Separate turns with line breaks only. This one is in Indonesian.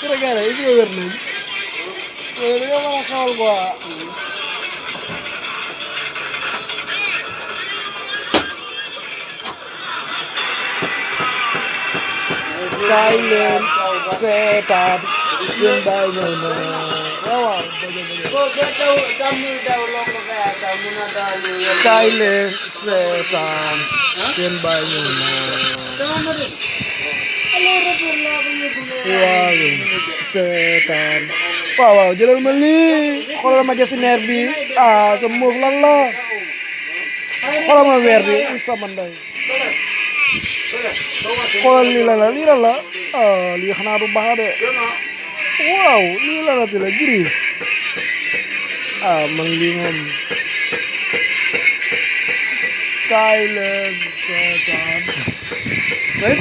Kira-kira itu wér nañ yow dañoo mën a seetaan seen baay ñëw na waaw seetaan waaw waaw jëlal ma lii xoolal ma jasineer bi ah sa muuf lan la xoolal ma weer bi sama ndey xoolal lii la la lii la la ah lii xanaa du baax de ah man lii moom kaay leen seetaan day